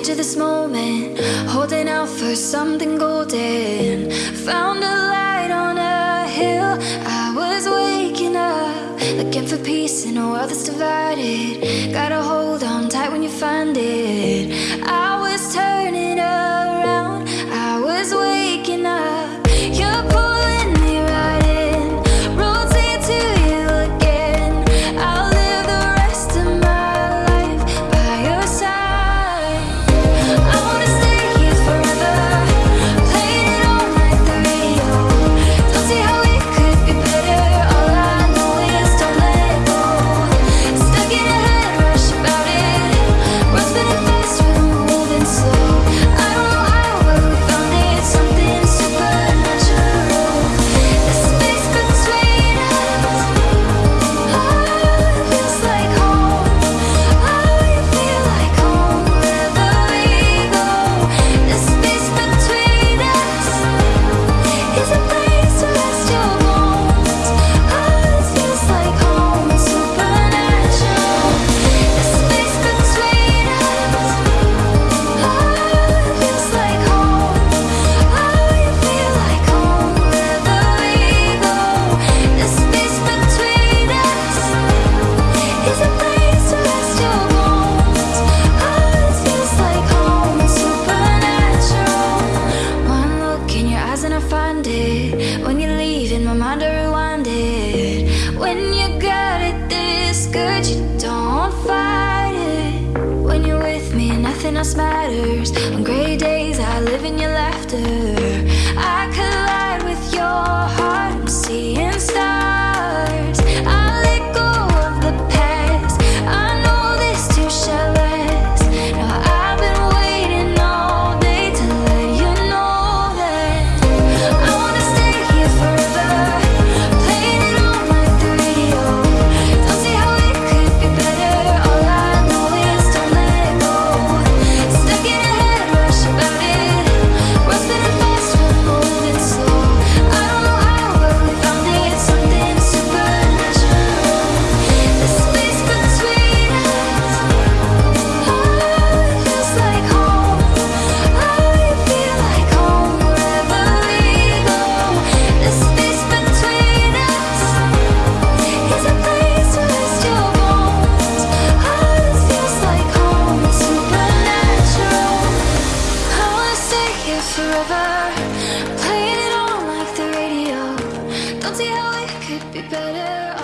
edge of this moment Holding out for something golden. Found a light on a hill I was waking up Looking for peace in a world that's divided. Gotta hold on tight when you find it. When you got it this, good, you don't fight it. When you're with me, nothing else matters. On gray days, I live in your laughter. I could forever. Playing it on like the radio. Don't see how it could be better.